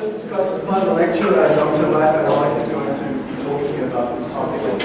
just got this my lecturer, Dr. Leif is going to be talking about this topic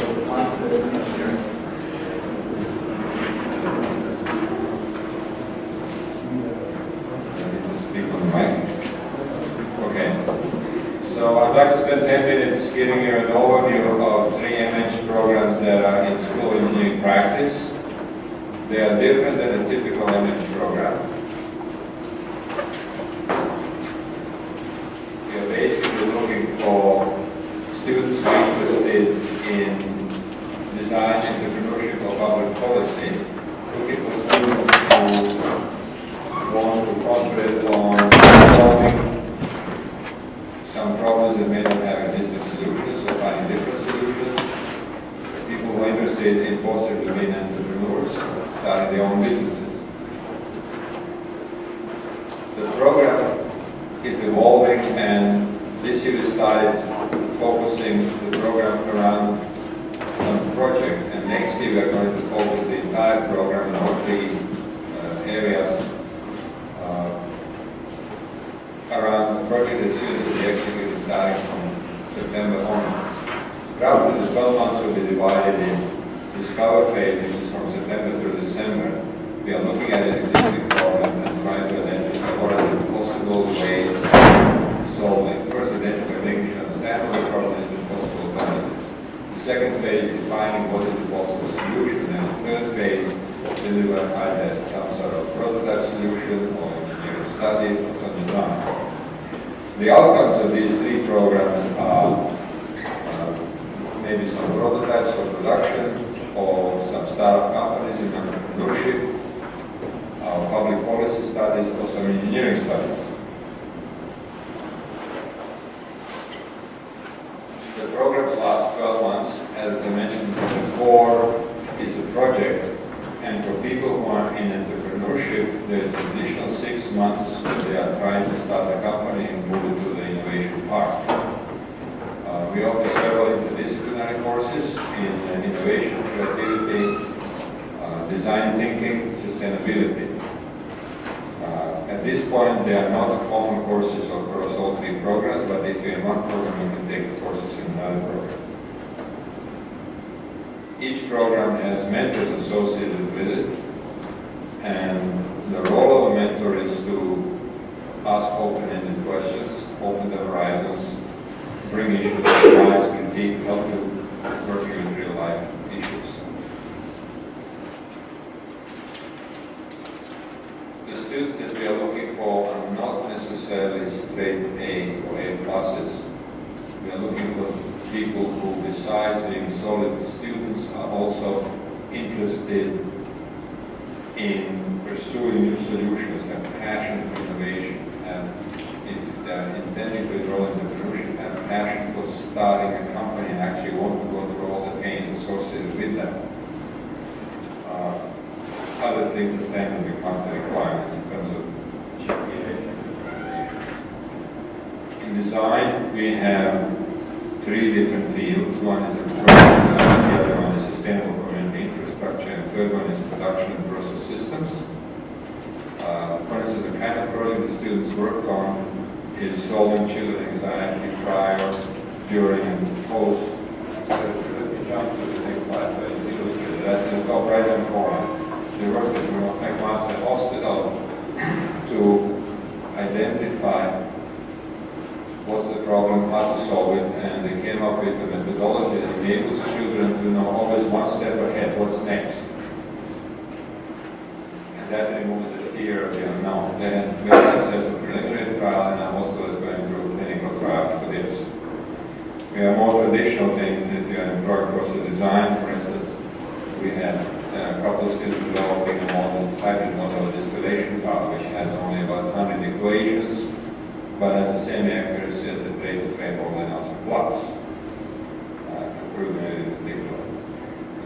deliver either some sort of prototype solution or engineering study or something like The outcomes of these three programs people who, besides being solid students, are also interested in pursuing new solutions and passion for innovation. And if they are intending to grow in the solution and passion for starting a company and actually want to go through all the pains associated with that, uh, other things that then will become the requirements in terms of GPA. In design, we have three different fields. One is construction, the other one is sustainable community infrastructure, and the third one is production and process systems. Uh, for instance, the kind of project the students worked on is solving children anxiety prior, during, and post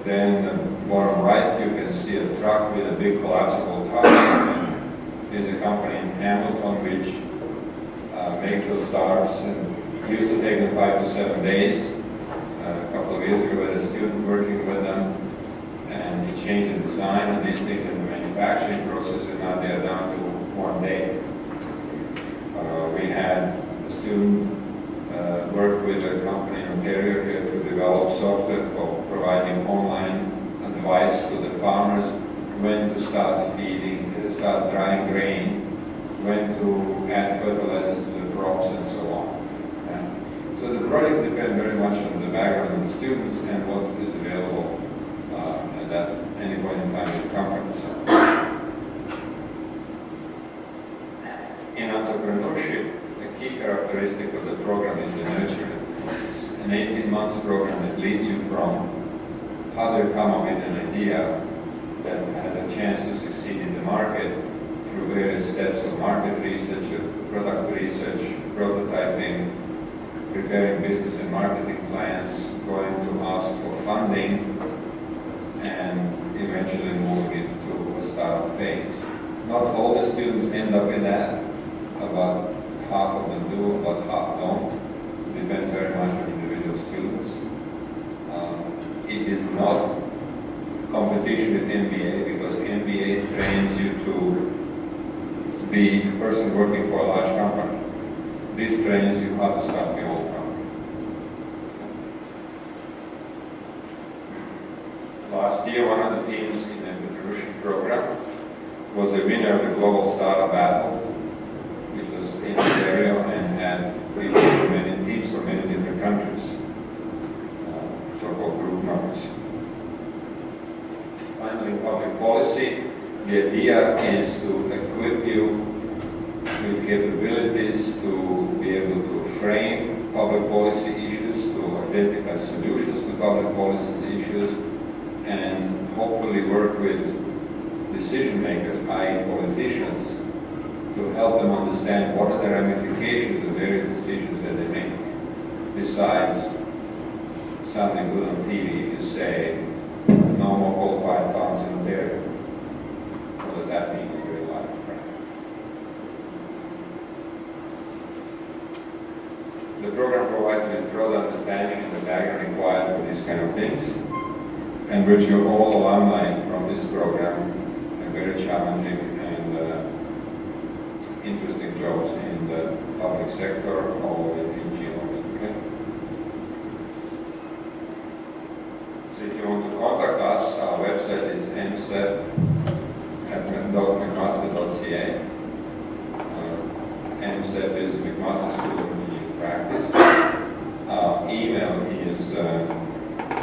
Then the bottom right, you can see a truck with a big collapsible tower. There's a company in Hamilton which uh, makes those towers and used to take them five to seven days. Uh, a couple of years ago, I had a student working with them and he changed the design of these things in the manufacturing process and now they're down to one day. Uh, we had a student uh, work with a company in Ontario here to develop software for providing home farmers when to start feeding, start drying grain, when to add fertilizers to the crops and so on. And so the project depends very much on the background of the students and what is available uh, at that any point in time at the conference. In entrepreneurship, the key characteristic of the program is the nurturing. It's an 18 month program that leads you from how they come up with an idea that has a chance to succeed in the market through various steps of market research, of product research, prototyping, preparing business and marketing plans, going to ask for funding, and eventually moving into a startup phase. Not all the students end up in that. About half of them do, about half don't. Depends very much competition with MBA because MBA trains you to be a person working for a large company. This trains you how to sell.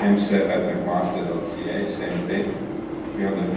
MSEV at McMaster.ca, same thing. We have the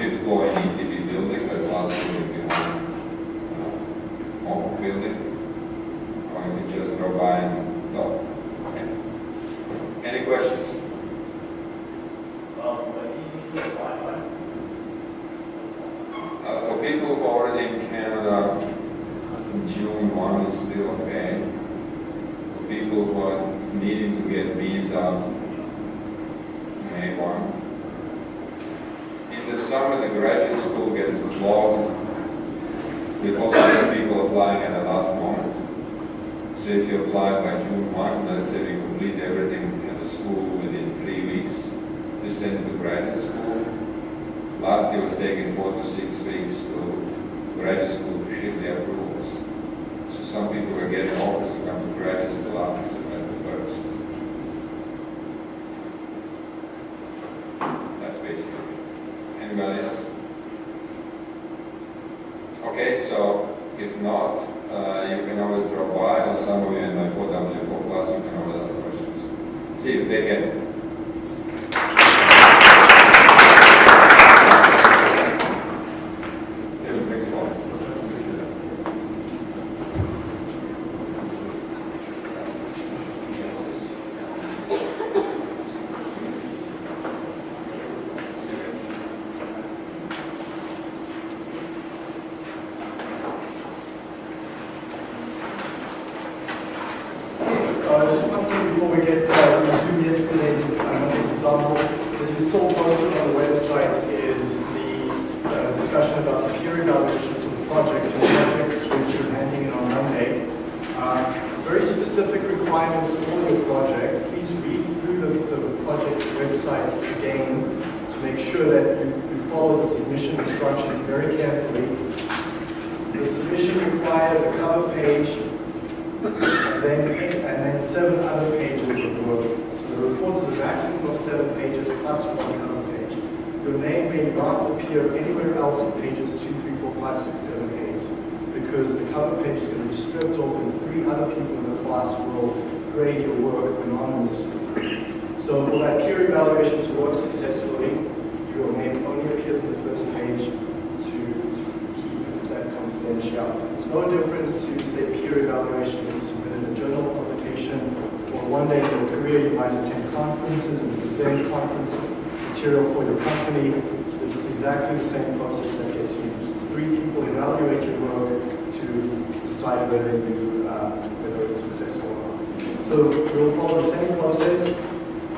So we'll follow the same process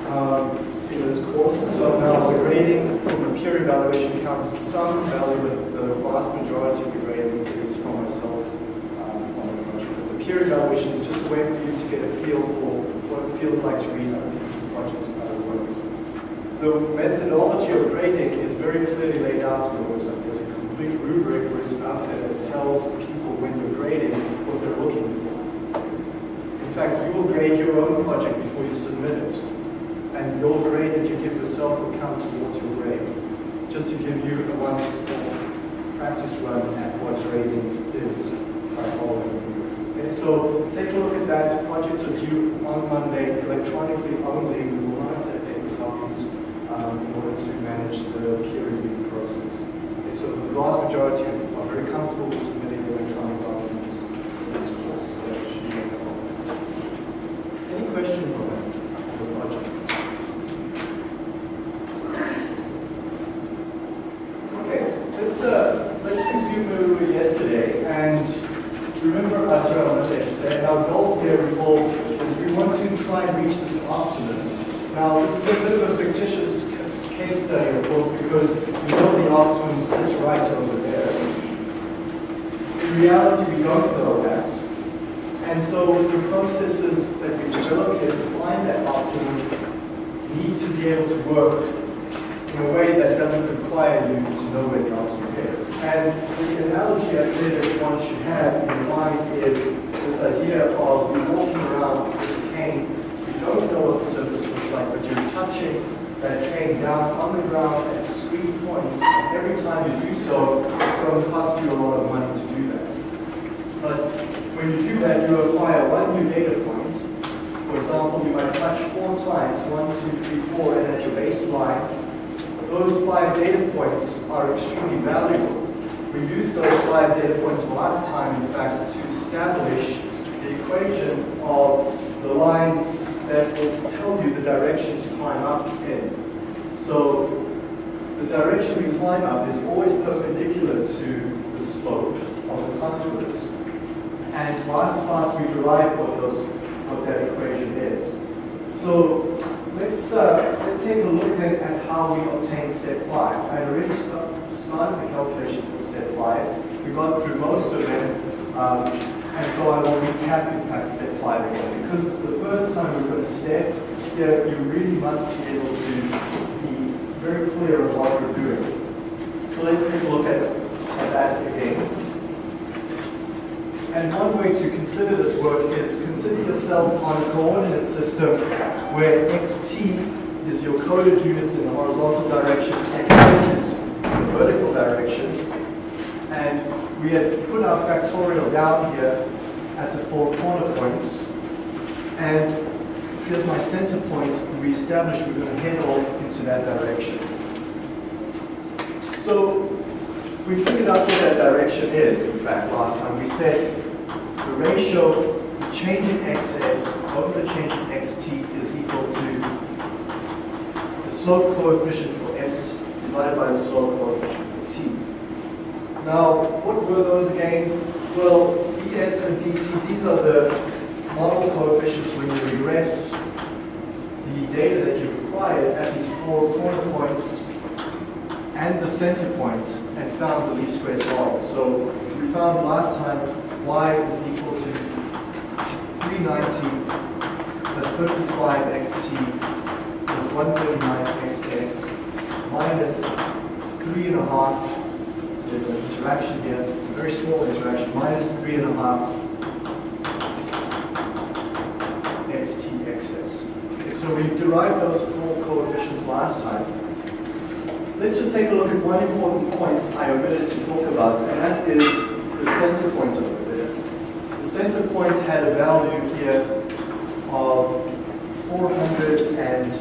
um, in this course. So now the grading from the peer evaluation counts for some value, but the vast majority of the grading is from myself um, on the project. But the peer evaluation is just a way for you to get a feel for what it feels like to read other people's projects and how they work. The methodology of grading is very clearly laid out in the website. There's a complete rubric written out there that tells people when you're grading what they're looking fact, you will grade your own project before you submit it. And your grade that you give yourself will count towards your grade. Just to give you a once practice run at what grading is by following. Okay, so take a look at that. Projects are due on Monday, electronically only. We will not accept any copies um, in order to manage the peer review process. Okay, so the vast majority are very comfortable with submitting electronic documents in this course. That should be no problem. Any questions on that, on the project? Okay, let's, uh, let's resume where we were yesterday, and remember, uh, sorry, on Monday, I should say, our goal here, recall, is we want to try and reach this optimum. Now, this is a bit of a fictitious c- case study, of course, because we know the optimum sits right over there. In reality, we don't know that. And so the processes that we develop that optimum need to be able to work in a way that doesn't require you to know where the optimum is. And the analogy I say that one should have in mind is this idea of you walking around with a cane, you don't know what the surface looks like, but you're touching that cane down on the ground at discrete points. And every time you do so, it's going to cost you a lot of money to do that. But when you do that, you acquire one new data point. For example, you might touch four times, one, two, three, four, and at your baseline, those five data points are extremely valuable. We used those five data points last time, in fact, to establish the equation of the lines that will tell you the direction to climb up in. So the direction we climb up is always perpendicular to the slope of the contours. And last class we derived what those what that equation is. So let's uh, let's take a look then at how we obtain step five. I already start, started the calculation for step five. We got through most of it. um, and so I will recap in fact step five again because it's the first time we've got a step. Here you really must be able to be very clear of what you're doing. So let's take a look at, at that again. And one way to consider this work is consider yourself on a coordinate system where xt is your coded units in the horizontal direction, xs is the vertical direction, and we had put our factorial down here at the four corner points, and here's my center point, we established we're going to head off into that direction. So we figured out what that direction is, in fact, last time. We said the ratio, the change in xs over the change in xt is equal to the slope coefficient for s divided by the slope coefficient for t. Now, what were those again? Well, bs and bt, these are the model coefficients when you regress the data that you required at these four corner points and the center point and found the least squares model. So we found last time y is equal to 390 plus 55 xt plus 139 xs minus 3.5, there's an interaction here, a very small interaction, minus 3.5 xt xs. So we derived those four coefficients last time. Let's just take a look at one important point I omitted to talk about, and that is the center point over there. The center point had a value here of $470.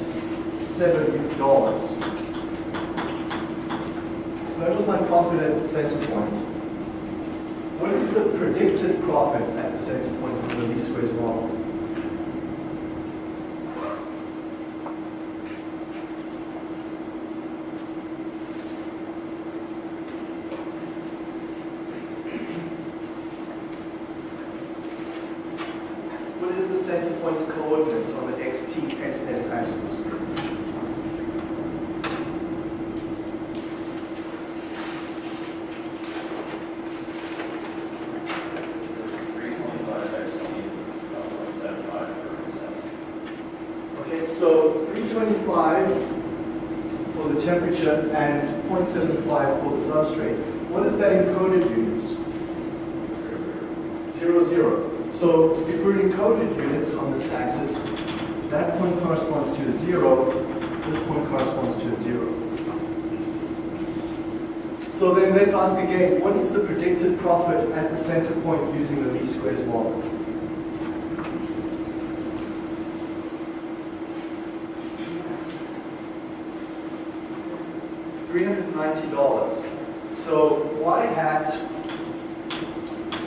So that was my profit at the center point. What is the predicted profit at the center point of the least squares model? What is the center point's coordinates on the xt, xs axis? Three twenty-five actually, uh, seven five for Okay, so 325 for the temperature and 0.75 for the substrate. What is that in coded units? Zero, zero. So if we're in coded units on this axis, that point corresponds to a zero, this point corresponds to a zero. So then let's ask again, what is the predicted profit at the center point using the least squares model? $390. So y hat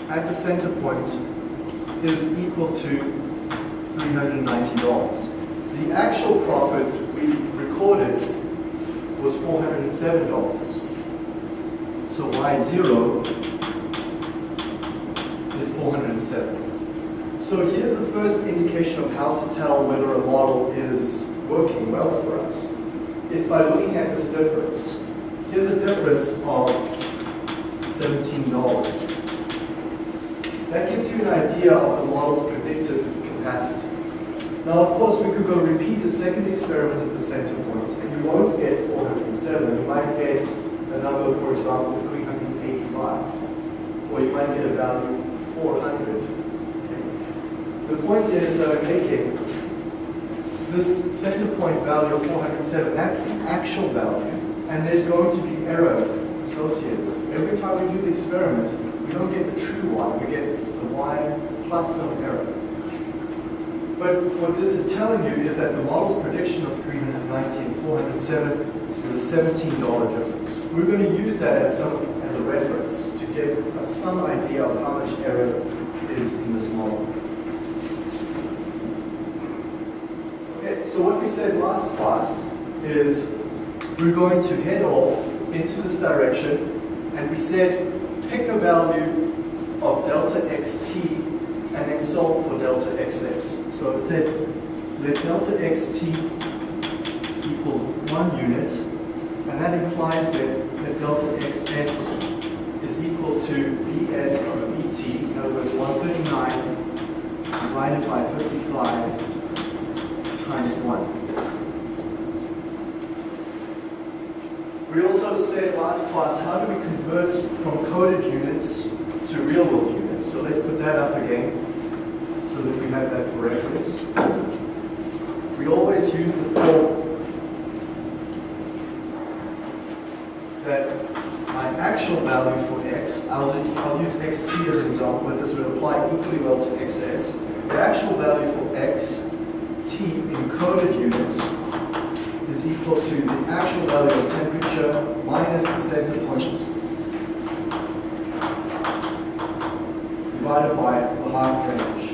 at the center point is equal to $390. The actual profit we recorded was $407. So y0 is 407. So here's the first indication of how to tell whether a model is working well for us. It's by looking at this difference, here's a difference of $17. That gives you an idea of the model's predicted capacity. Now, of course, we could go repeat a second experiment at the center point, and you won't get 407. You might get a number, for example, 385, or you might get a value 400. Okay. The point is that I'm making this center point value of 407, that's the actual value, and there's going to be error associated. Every time we do the experiment, we don't get the true y, we get the y plus some error. But what this is telling you is that the model's prediction of 390 and 407 is a $17 difference. We're going to use that as, some, as a reference to get us some idea of how much error is in this model. Okay, so what we said last class is we're going to head off into this direction, and we said pick a value of delta xt and then solve for delta xs. So I said let delta xt equal one unit, that implies that, that delta xs is equal to bs over bt, in other words 139 divided by 55 times 1. We also said last class, how do we convert from coded units to real world units? So let's put that up again so that we have that for reference. We always use the form that my actual value for x, I'll, I'll use xt as an example, but this would apply equally well to xs. The actual value for x, t in coded units is equal to the actual value of temperature minus the center point divided by the half range.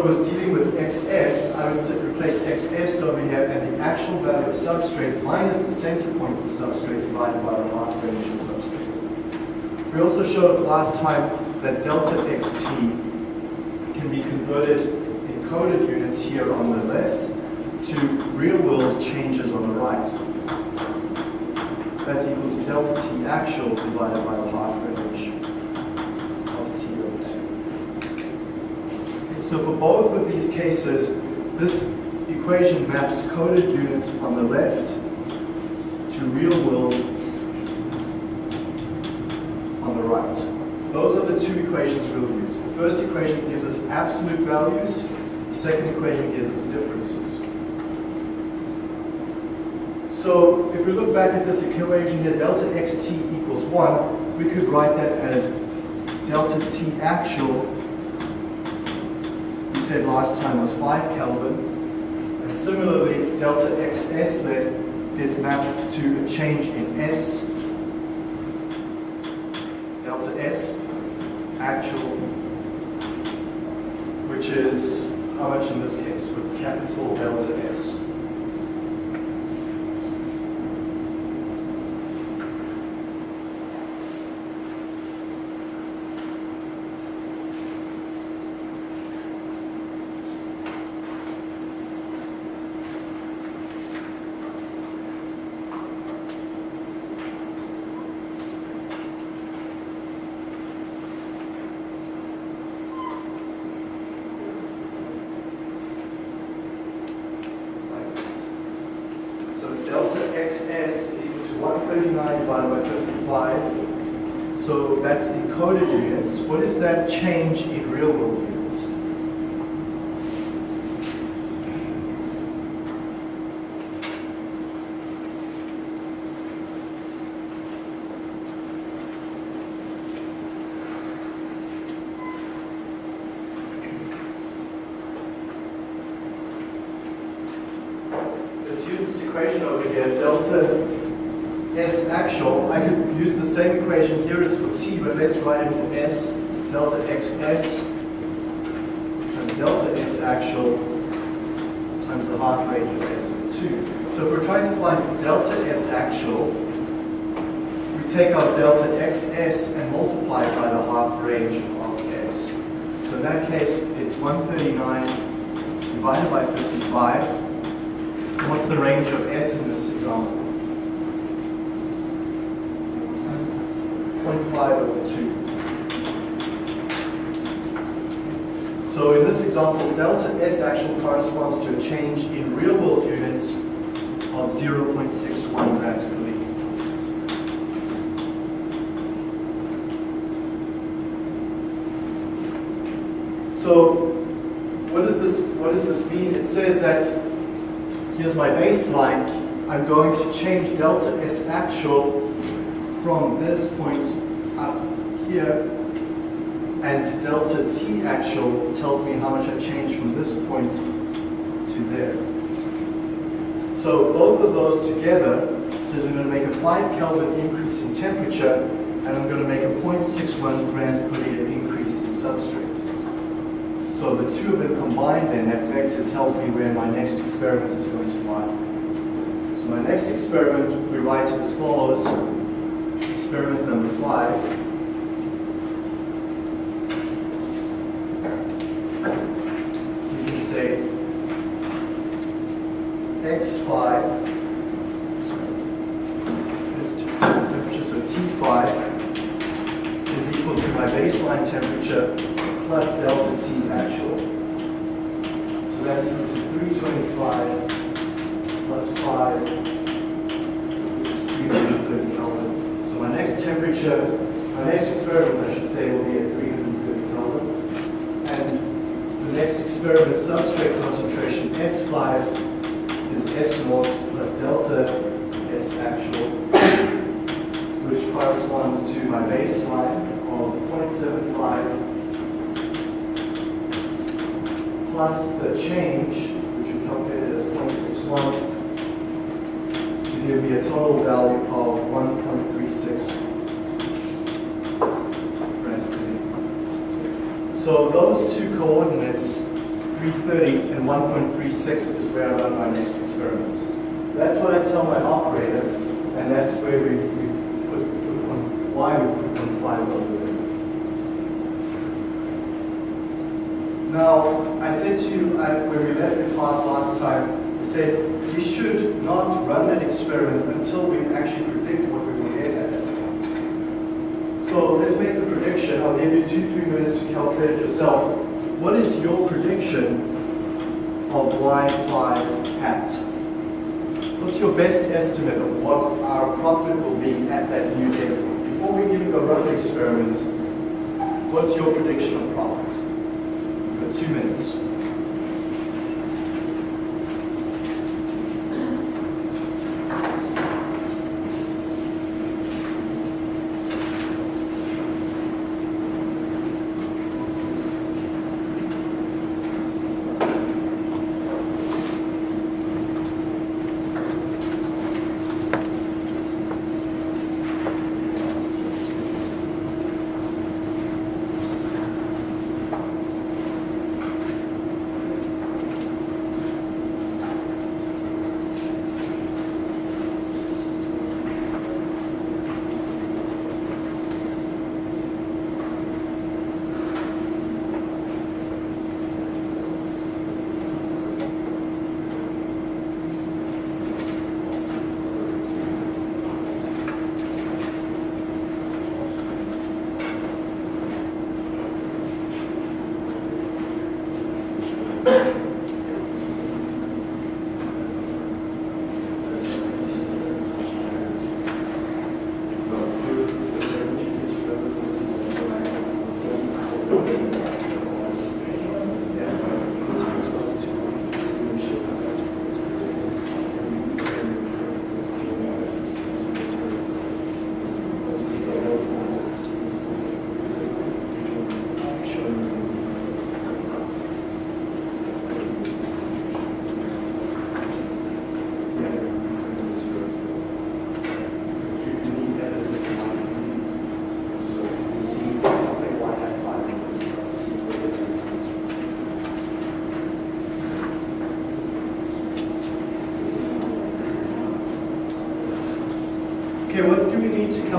Was dealing with xs, I would replace xs over here and the actual value of substrate minus the center point of the substrate divided by the half range of substrate. We also showed last time that delta xt can be converted in coded units here on the left to real-world changes on the right. That's equal to delta t actual divided by the half range of t over 2. So for both of these cases, this equation maps coded units on the left to real-world on the right. Those are the two equations we'll use. The first equation gives us absolute values. The second equation gives us differences. So if we look back at this equation here, delta xt equals 1, we could write that as delta T actual, said last time was 5 Kelvin. And similarly, delta XS then gets mapped to a change in S. Delta S actual, which is how much in this case with capital delta S? So delta XS is equal to 139 divided by 55. So that's encoded units. What is that change in real world units? Let's use this equation over here, delta S actual. I could use the same equation here, it's for T, but let's write it for S. Delta XS and delta S actual times the half range of S 2. So if we're trying to find delta S actual, we take our delta XS and multiply it by the half range of S. So in that case, it's 139 divided by 55. What's the range of S in this example? 0.5 over 2. So in this example, delta S actual corresponds to a change in real world units of 0.61 grams per liter. So what does this what does this mean? It says that here's my baseline. I'm going to change delta S actual from this point up here, and delta T actual tells me how much I changed from this point to there. So both of those together says I'm going to make a 5 Kelvin increase in temperature, and I'm going to make a 0.61 grams per liter increase in substrate. So the two of them combined then, that vector tells me where my next experiment is going to lie. So my next experiment, we write it as follows. Experiment number five. You can say x5, this temperature, so T5 is equal to my baseline temperature plus delta T actual. So that's equal to 325 plus 5, which is 330 Kelvin. So my next temperature, my next experiment, I should say, will be at 330 Kelvin. And the next experiment, substrate concentration S5 is S naught plus delta S actual, which corresponds to my baseline of 0.75 plus the change, which we calculated as 0.61, to give me a total value of 1.36 grams per liter. So those two coordinates, 330 and 1.36, is where I run my next experiment. That's what I tell my operator, and that's where we, we put, put one, why we put five over there. Now, I said to you I, when we left the class last time, I said we should not run that experiment until we actually predict what we will get at. So let's make the prediction. I'll give you two, three minutes to calculate it yourself. What is your prediction of y5 hat? What's your best estimate of what our profit will be at that new level? Before we even go run the experiment, what's your prediction of profit? You've got two minutes.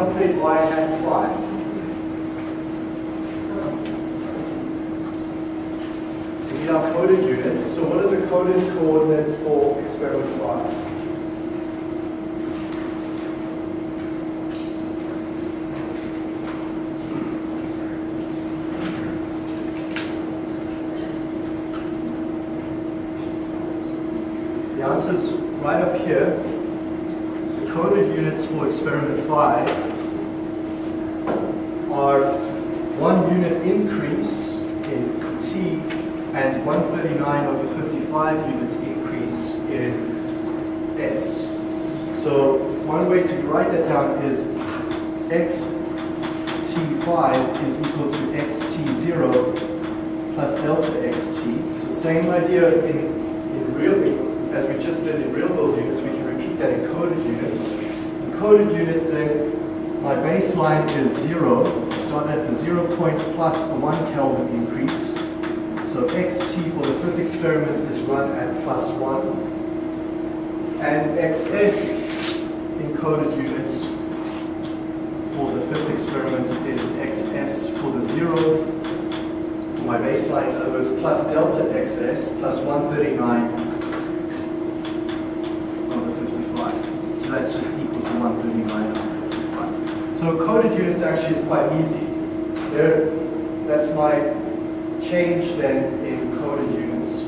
We need to calculate y hat 5? We need our coded units. So what are the coded coordinates for experiment 5? The answer is right up here. The coded units for experiment 5 are one unit increase in T and 139 over 55 units increase in S. So one way to write that down is xt5 is equal to xt0 plus delta xt. So same idea in, in real, as we just did in real world units, we can repeat that in coded units. In coded units then, my baseline is zero, start at the zero point plus a one Kelvin increase. So xt for the fifth experiment is run at plus one. And xs in coded units for the fifth experiment is xs for the zero for my baseline, uh, in other words, plus delta xs plus 139 over 55. So that's just equal to 139 over 55. So coded units actually is quite easy. There, that's my change then in coded units.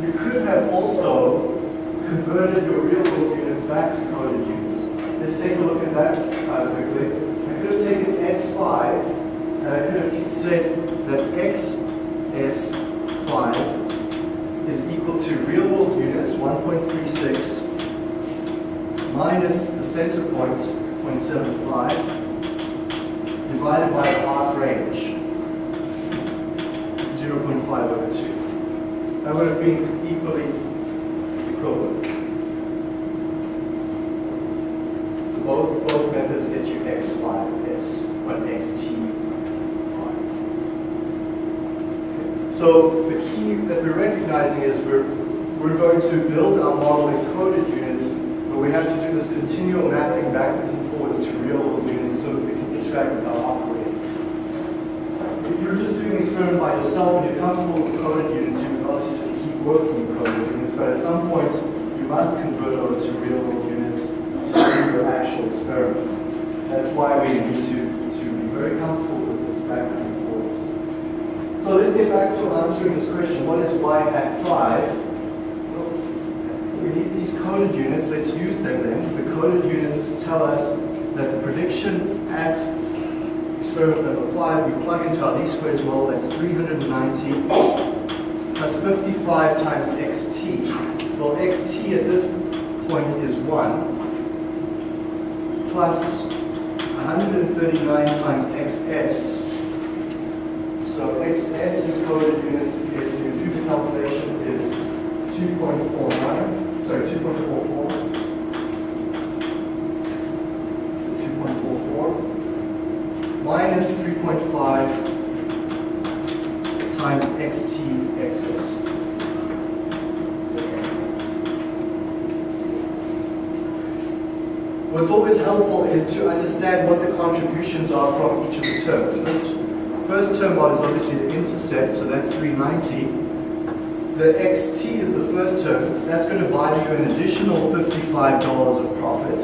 You could have also your real world units back to coded units. Let's take a look at that uh, quickly. I could have taken S5 and I could have said that XS5 is equal to real world units 1.36 minus the center point 0.75 divided by the half range 0.5 over 2. That would have been equally equivalent. So both, both methods get you x5s, but xt5. So the key that we're recognizing is we're, we're going to build our model in coded units, but we have to do this continual mapping backwards and forwards to real units so that we can interact with our operators. If you're just doing an experiment by yourself and you're comfortable with coded units, you can obviously just keep working in coded units, but at some point you must convert over to real world units to do your actual experiment. That's why we need to, to be very comfortable with this backwards and forwards. So let's get back to answering this question. What is y hat 5? Well, we need these coded units. Let's use them then. The coded units tell us that the prediction at experiment number 5, we plug into our least squares model, that's 390 plus 55 times xt. Well, xt at this point is 1 plus 139 times xs. So xs in coded units, if you do the calculation, is 2.49, sorry, 2.44. So 2.44 minus 3.5 times xt xs. What's always helpful is to understand what the contributions are from each of the terms. This first term is obviously the intercept, so that's 390. The xt is the first term. That's going to buy you an additional $55 of profit.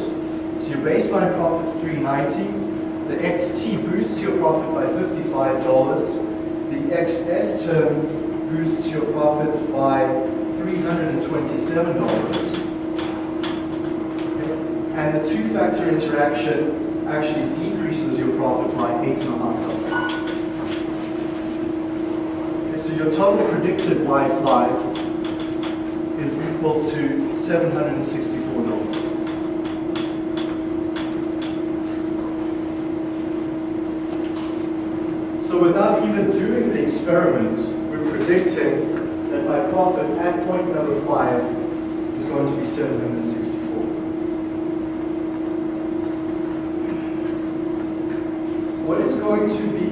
So your baseline profit's 390 The XT boosts your profit by $55. The XS term boosts your profit by $327. And the two-factor interaction actually decreases your profit by $8.5. Okay, so your total predicted Y5 is equal to $764. So without even doing the experiments, we're predicting that my profit at point number five is going to be 764. What is going to be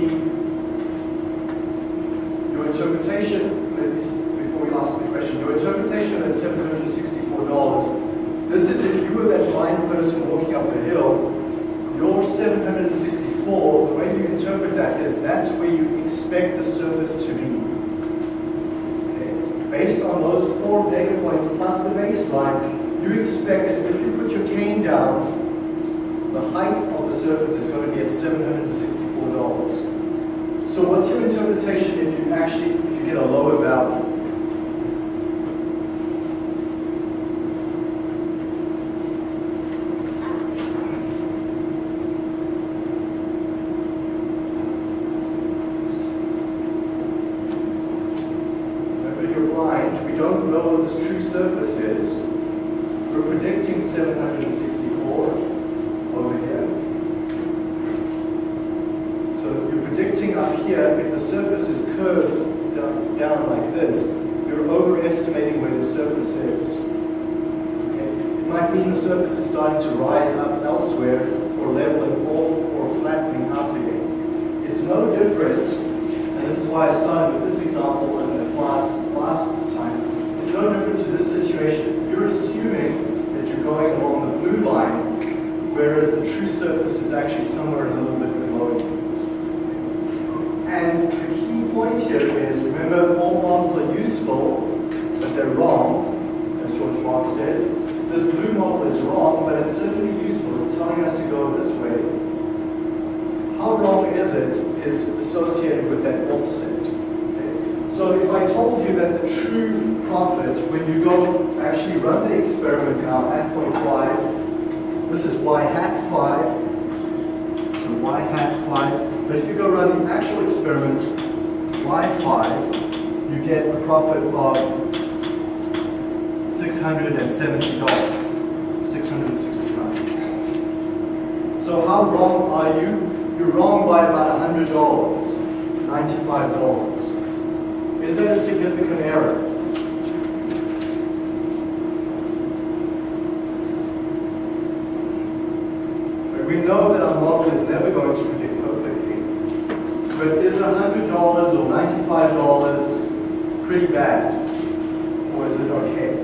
your interpretation, maybe before we ask the question, your interpretation that $764, this is if you were that blind person walking up the hill, your 764, the way you interpret that is that's where you expect the surface to be. Okay? Based on those four data points plus the baseline, you expect that if you put your cane down, the height of the surface is going to be at $764. So what's your interpretation if you actually, if you get a lower value? Remember, you're blind. We don't know what this true surface is. We're predicting 764 over here. So you're predicting up here, if the surface is curved down, down like this, you're overestimating where the surface is. Okay? It might mean the surface is starting to rise up elsewhere, or leveling off, or flattening out again. It's no different, and this is why I started with this example in the class last time. It's no different to this situation. You're assuming that you're going along the blue line, whereas the true surface is actually somewhere a little bit below you. And the key point here is, remember, all models are useful, but they're wrong, as George Box says. This blue model is wrong, but it's certainly useful. It's telling us to go this way. How wrong is it is associated with that offset. So if I told you that the true profit, when you go actually run the experiment now at point five, this is y hat five, so y hat 5. But if you go run the actual experiment, y5, you get a profit of $670, 669 So how wrong are you? You're wrong by about $100, $95. Is that a significant error? We know that our model is never going to predict perfectly. But is $100 or $95 pretty bad? Or is it okay?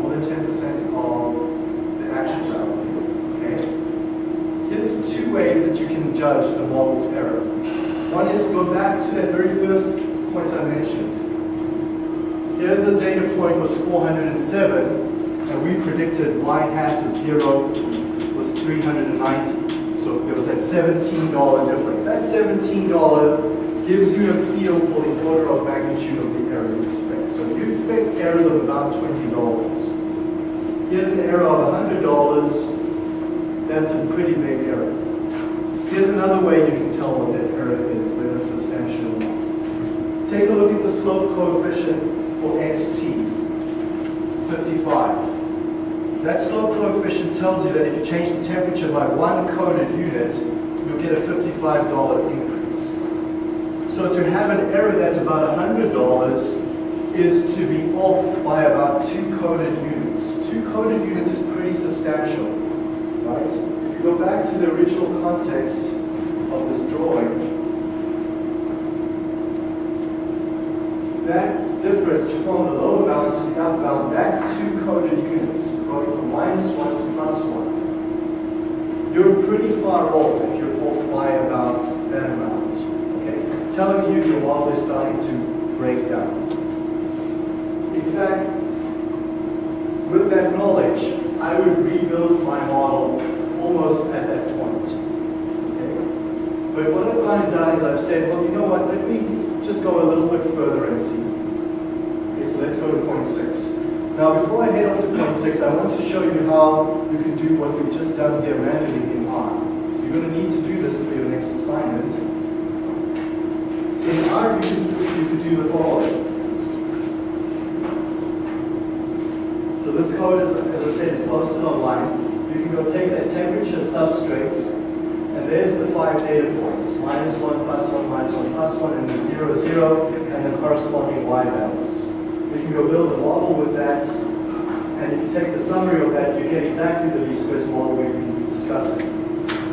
More than 10% of the actual value. Okay? Here's two ways that you can judge the model's error. One is go back to that very first point I mentioned. Here the data point was 407, and we predicted y hat of 0 was 390. So there was that $17 difference. That $17 gives you a feel for the order of magnitude of the error you expect. So if you expect errors of about $20, here's an error of $100, that's a pretty big error. Here's another way you can tell what that error is, whether it's substantial or not. Take a look at the slope coefficient for xt, 55. That slope coefficient tells you that if you change the temperature by one coded unit, you'll get a $55 increase. So to have an error that's about $100 is to be off by about two coded units. Two coded units is pretty substantial, right? If you go back to the original context of this drawing, that difference from the lower bound to the upper bound, that's two coded units, going from minus one to plus one. You're pretty far off if you're off by about that amount, okay? Telling you your model is starting to break down. in fact, with that knowledge, I would rebuild my model almost at that point. Okay? But what I've kind of done is I've said, well, you know what, let me just go a little bit further and see. So let's go to point six. Now, before I head off to point six, I want to show you how you can do what we've just done here manually in R. So you're going to need to do this for your next assignment. In R, you can, you can do the following. So this code, is, as I said, is posted online. You can go take that temperature substrate, and there's the five data points, minus one, plus one, minus one, plus one, and the zero, zero, and the corresponding y values. We can go build a model with that, and if you take the summary of that, you get exactly the least squares model we've been discussing.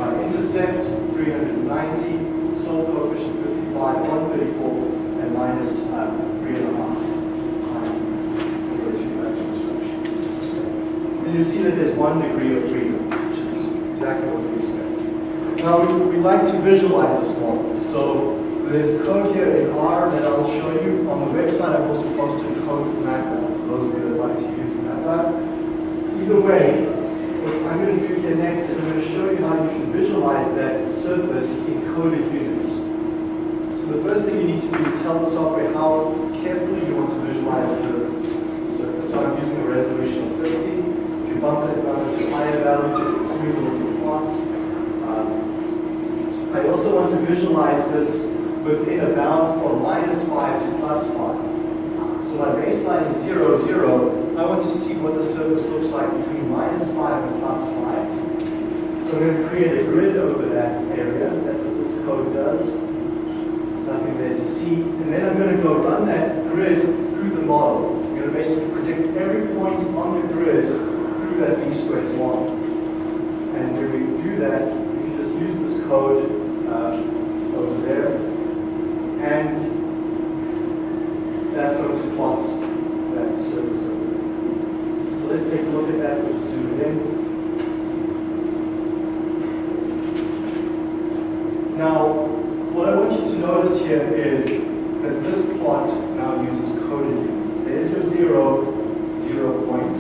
Uh, intercept, 390, soil coefficient 55, 134, and minus uh, 3.5. And you see that there's one degree of freedom, which is exactly what we expect. Now, we, we like to visualize this model. So there's code here in R that I'll show you. On the website, I've also posted code for MATLAB, for those of you that like to use MATLAB. Either way, what I'm going to do here next is I'm going to show you how you can visualize that surface in coded units. So the first thing you need to do is tell the software how carefully you want to visualize the surface. So I'm using a resolution of 50. If you bump that down to higher value to smooth looking plots. I also want to visualize this within a bound from minus 5 to plus 5. So my baseline is 0, 0. I want to see what the surface looks like between minus 5 and plus 5. So I'm going to create a grid over that area. That's what this code does. There's nothing there to see. And then I'm going to go run that grid through the model. I'm going to basically predict every point on the grid through that least squares model. And when we do that, we can just use this code uh, over there. And that's going to plot that surface over there. So let's take a look at that. We'll zoom it in. Now, what I want you to notice here is that this plot now uses coded units. There's your zero, zero point.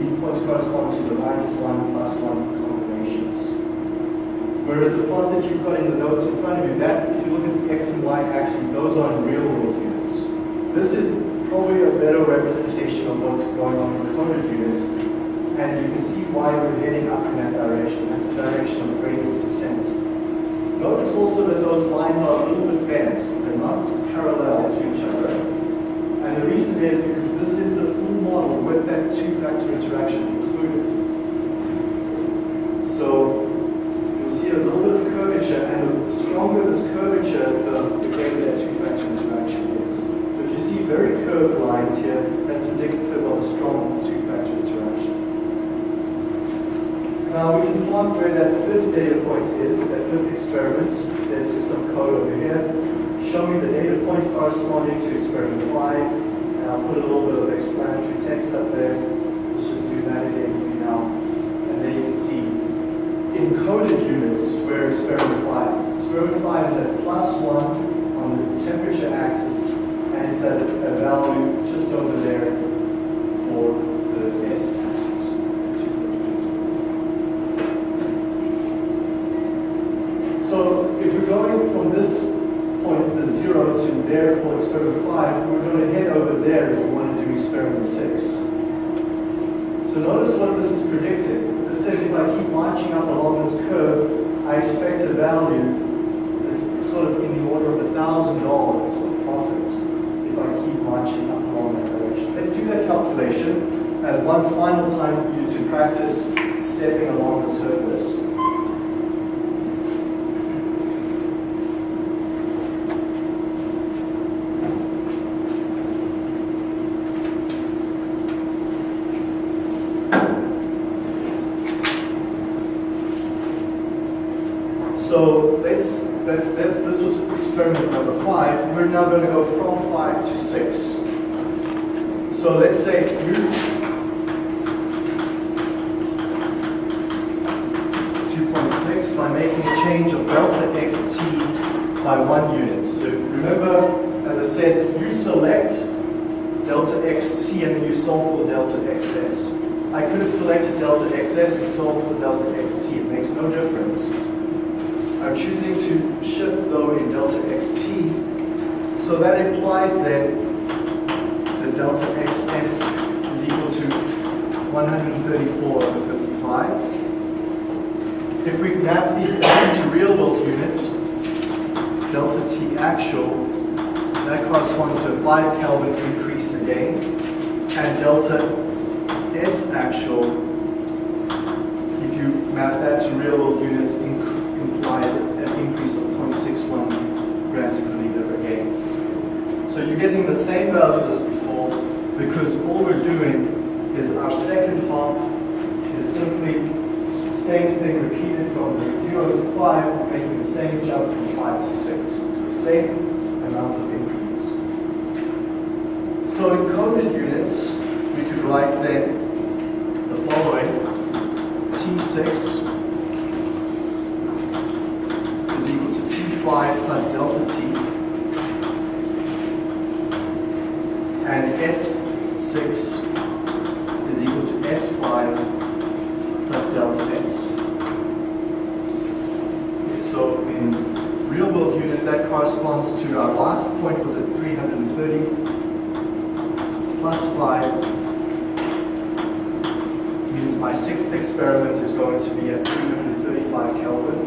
These points correspond to the minus one, plus one combinations. Whereas the plot that you've got in the notes in front of you, that, if you look at the x and y axes, those are real world units. This is probably a better representation of what's going on in coded units, and you can see why we're heading up in that direction. That's the direction of greatest descent. Notice also that those lines are a little bit bent. They're not parallel to each other. And the reason is because this is the full model with that two-factor interaction included. So you'll see a little bit of curvature, and the stronger this curvature, the, the greater that two-factor interaction is. So if you see very curved lines here, that's indicative of a strong two-factor interaction. Now we can plot where that fifth data point is, that fifth experiment. There's some code over here. Show me the data point corresponding to experiment five, and I'll put a little bit of explanatory text up there. Let's just do that again for you now. And then you can see encoded units where experiment five is. Experiment five is at plus one on the temperature axis, and it's at a value just over there for the S axis. So if we're going from this point, the zero, to there for experiment five, we're going to head over there if we want to do experiment six. So notice what this is predicting. This says if I keep marching up along this curve, I expect a value that's sort of in the order of a thousand dollars of profit if I keep marching up along that direction. Let's do that calculation as one final time for you to practice stepping along the surface. So let's, let's, let's, this was experiment number five. We're now going to go from five to six. So let's say you 2.6 by making a change of delta xt by one unit. So remember, as I said, you select delta delta xt and then you solve for delta xs. I could have selected delta xs and solved for delta xt. It makes no difference. I'm choosing to shift though in delta xt. So that implies that the delta xs is equal to 134 over 55. If we map these back into real world units, delta T actual, that corresponds to a 5 Kelvin increase again, and delta S actual, if you map that to real world units, implies an increase of 0.61 grams per. So you're getting the same values as before, because all we're doing is our second half is simply same thing repeated from 0 to 5, making the same jump from 5 to 6. So same amount of increase. So in coded units, we could write then the following. T6 is equal to T5 plus delta T. And S6 is equal to S5 plus delta x. Okay, So in real world units, that corresponds to our last point was at 330 plus 5 means my sixth experiment is going to be at 335 Kelvin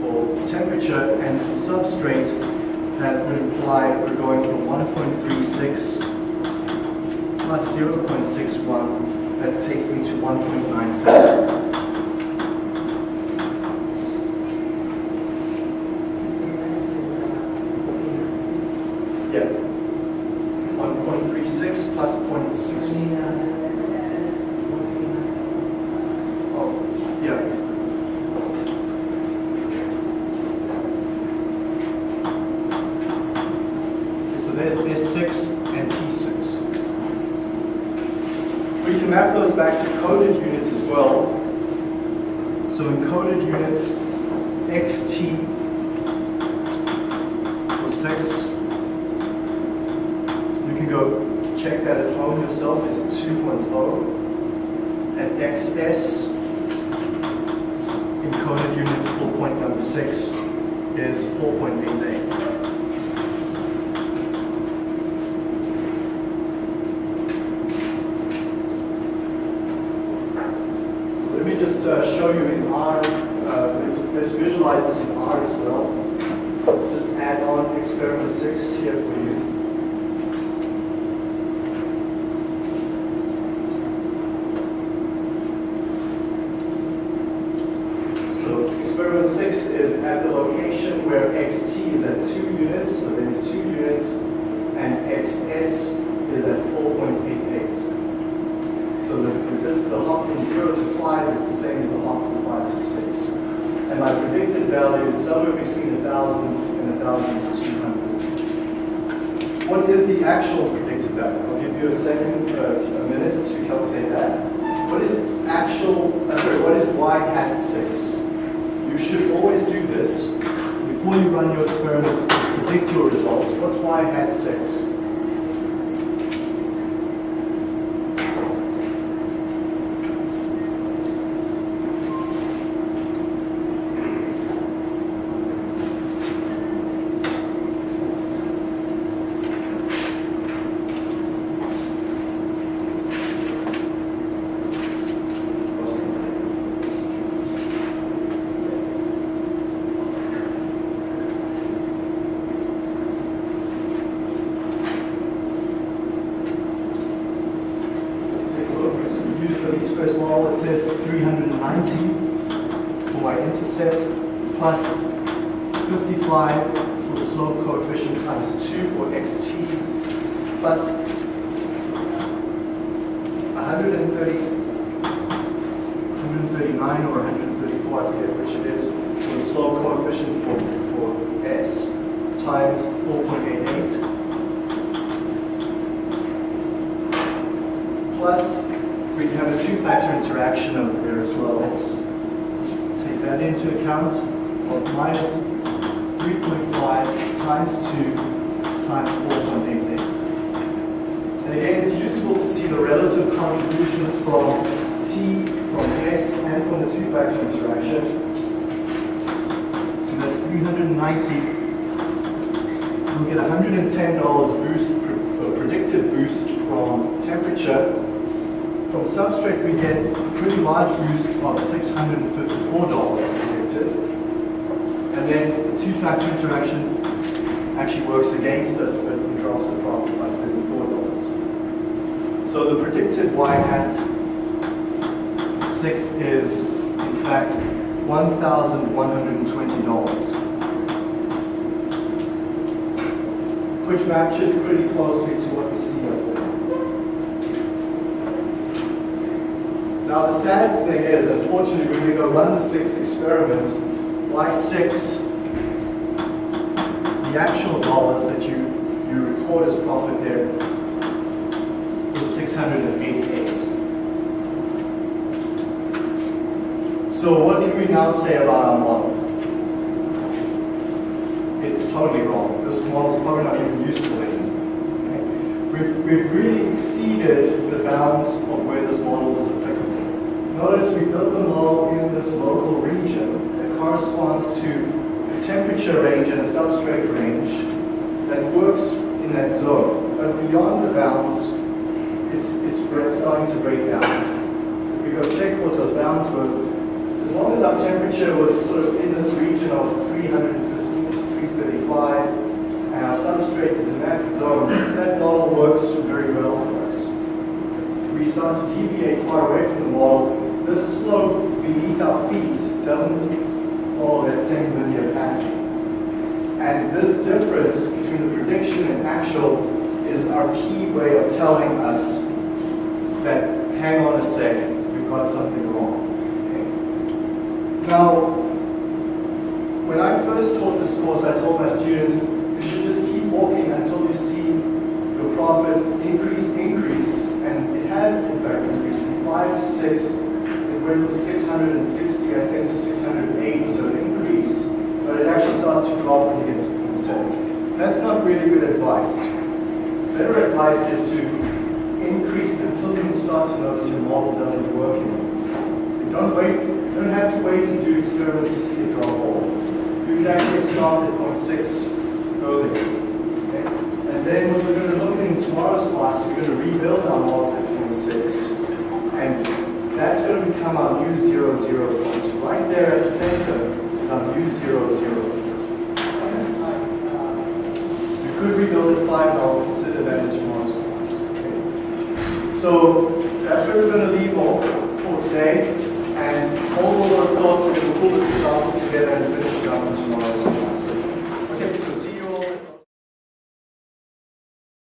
for temperature and for substrate that would imply we're going from 1.36 plus 0.61 that takes me to 1.97. Yeah. 1.36 plus 0.61. Oh, yeah. Okay, So there's S6 and T6. We can map those back to coded units as well. So in coded units, XT was 6. You can go check that at home yourself, is 2.0. And XS in coded units for point number 6 is 4.88. Let me just uh, show you in R, uh, let's- let's visualize this in R as well. Just add on experiment 6 here for you. So 6 is at the location where xt is at 2 units, so there's 2 units, and xs is at 4.88. So the, the, the hop from 0 to 5 is the same as the hop from 5 to 6. And my predicted value is somewhere between 1,000 and 1,200. What is the actual predicted value? I'll give you a second, uh, a minute to calculate that. What is actual, uh, sorry, what is y hat 6? Should always do this before you run your experiment to predict your results. What's y hat 6? 190 we'll get $110 boost, a predicted boost from temperature. From substrate we get a pretty large boost of $654 predicted. And then the two-factor interaction actually works against us, but it drops the profit by $34. So the predicted y hat 6 is, in fact, $1,120. Which matches pretty closely to what we see up there. Now, the sad thing is, unfortunately, when we go run the sixth experiment, y6 the actual dollars that you, you record as profit there is 688. So what can we now say about our model? It's totally wrong. This model is probably not even useful anymore. Okay? We've, we've really exceeded the bounds of where this model is applicable. Notice we built the model in this local region that corresponds to a temperature range and a substrate range that works in that zone. But beyond the bounds, it's, it's starting to break down. So if we go check what those bounds were, as long as our temperature was sort of in this region of 315 to 335, and our substrate is in that zone, that model works very well for us. We start to deviate far away from the model, this slope beneath our feet doesn't follow that same linear pattern. And this difference between the prediction and actual is our key way of telling us that, hang on a sec, we've got something wrong. Okay? Now, when I first taught this course, I told my students, you should just keep walking until you see your profit increase, increase, and it has in fact increased from 5 to 6, it went from 660, I think, to 680, so it increased, but it actually starts to drop when you get to 7. That's not really good advice. Better advice is to increase until you start to notice your model doesn't work anymore. You don't wait, you don't have to wait to do experiments to see a drop off. You can actually start at point six earlier. Okay? And then what we're going to look in tomorrow's class, we're going to rebuild our multiplication fifteen six, And that's going to become our new 0, 0 point. Right there at the center is our new 0, 0. Okay? We could rebuild at 5, I'll consider that in tomorrow's class. Okay? So that's where we're going to leave off for today. And all of those thoughts, we're going to pull this example together and finish it up in tomorrow's class.